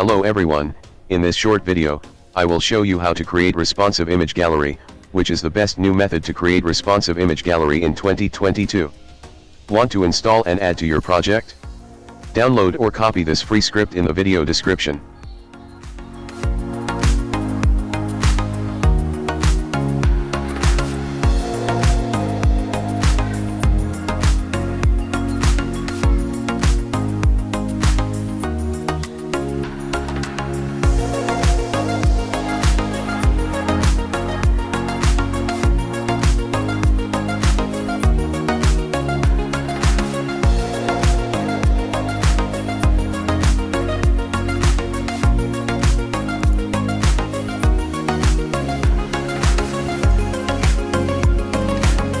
Hello everyone, in this short video, I will show you how to create responsive image gallery, which is the best new method to create responsive image gallery in 2022. Want to install and add to your project? Download or copy this free script in the video description.